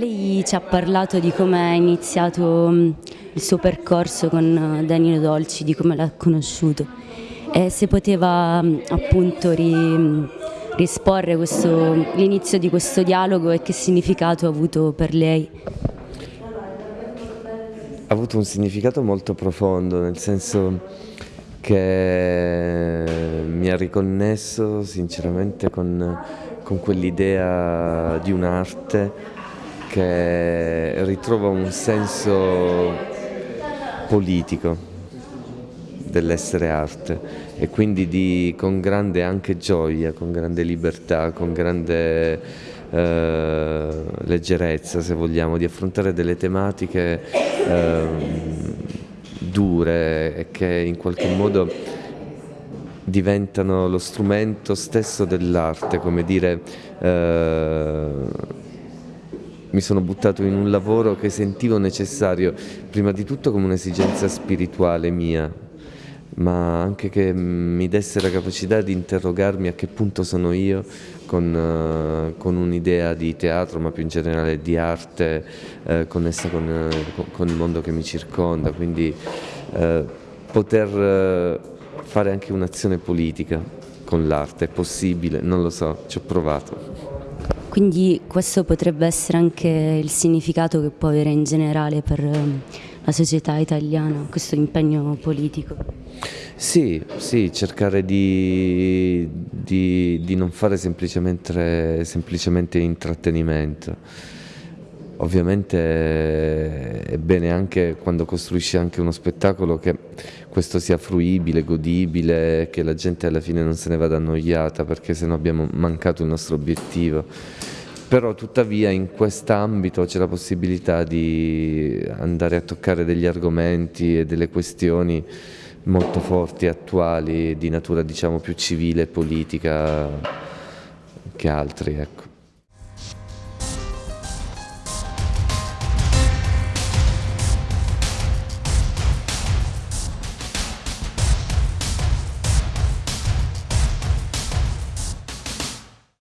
Lei ci ha parlato di come è iniziato mm, il suo percorso con eh, Danilo Dolci, di come l'ha conosciuto e se poteva mm, appunto ri, mm, risporre l'inizio di questo dialogo e che significato ha avuto per lei. Ha avuto un significato molto profondo, nel senso che mi ha riconnesso sinceramente con, con quell'idea di un'arte che ritrova un senso politico dell'essere arte e quindi di, con grande anche gioia, con grande libertà, con grande eh, leggerezza se vogliamo, di affrontare delle tematiche eh, dure e che in qualche modo diventano lo strumento stesso dell'arte, come dire eh, mi sono buttato in un lavoro che sentivo necessario, prima di tutto come un'esigenza spirituale mia, ma anche che mi desse la capacità di interrogarmi a che punto sono io con, uh, con un'idea di teatro, ma più in generale di arte uh, connessa con, uh, con, il mondo che mi circonda, quindi poter fare anche un'azione politica con l'arte è possibile, non lo so, ci ho provato. Quindi questo potrebbe essere anche il significato che può avere in generale per ehm, la società italiana, questo impegno politico. Sì, sì cercare di, di, di non fare semplicemente, semplicemente intrattenimento. Ovviamente è bene anche quando costruisci anche uno spettacolo che questo sia fruibile, godibile, che la gente alla fine non se ne vada annoiata perché se no abbiamo mancato il nostro obiettivo. Però tuttavia in quest'ambito c'è la possibilità di andare a toccare degli argomenti e delle questioni molto forti, attuali, di natura diciamo più civile e politica che altri. Ecco.